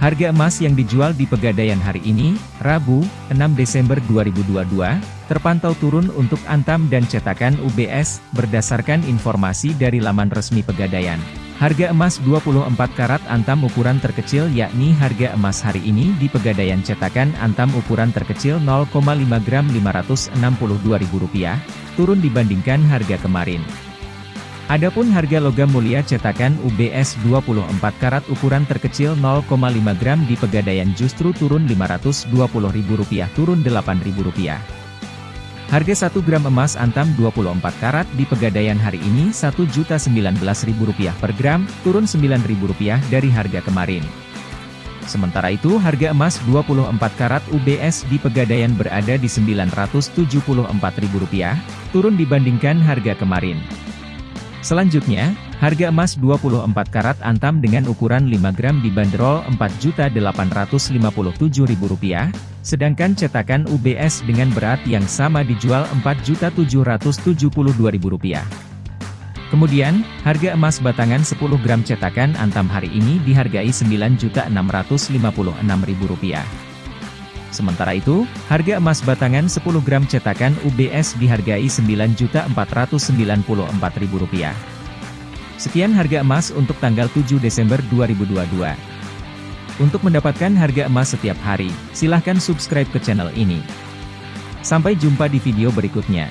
Harga emas yang dijual di Pegadaian hari ini, Rabu, 6 Desember 2022, terpantau turun untuk Antam dan cetakan UBS, berdasarkan informasi dari laman resmi Pegadaian. Harga emas 24 karat Antam ukuran terkecil yakni harga emas hari ini di Pegadaian cetakan Antam ukuran terkecil 0,5 gram Rp562.000, turun dibandingkan harga kemarin. Adapun harga logam mulia cetakan UBS 24 karat ukuran terkecil 0,5 gram di Pegadaian justru turun Rp520.000 turun Rp8.000. Harga 1 gram emas antam 24 karat di Pegadaian hari ini Rp1.019.000 per gram, turun Rp9.000 dari harga kemarin. Sementara itu harga emas 24 karat UBS di Pegadaian berada di Rp974.000, turun dibandingkan harga kemarin. Selanjutnya, harga emas 24 karat antam dengan ukuran 5 gram dibanderol Rp4.857.000, sedangkan cetakan UBS dengan berat yang sama dijual Rp4.772.000. Kemudian, harga emas batangan 10 gram cetakan antam hari ini dihargai Rp9.656.000. Sementara itu, harga emas batangan 10 gram cetakan UBS dihargai Rp9.494.000. Sekian harga emas untuk tanggal 7 Desember 2022. Untuk mendapatkan harga emas setiap hari, silahkan subscribe ke channel ini. Sampai jumpa di video berikutnya.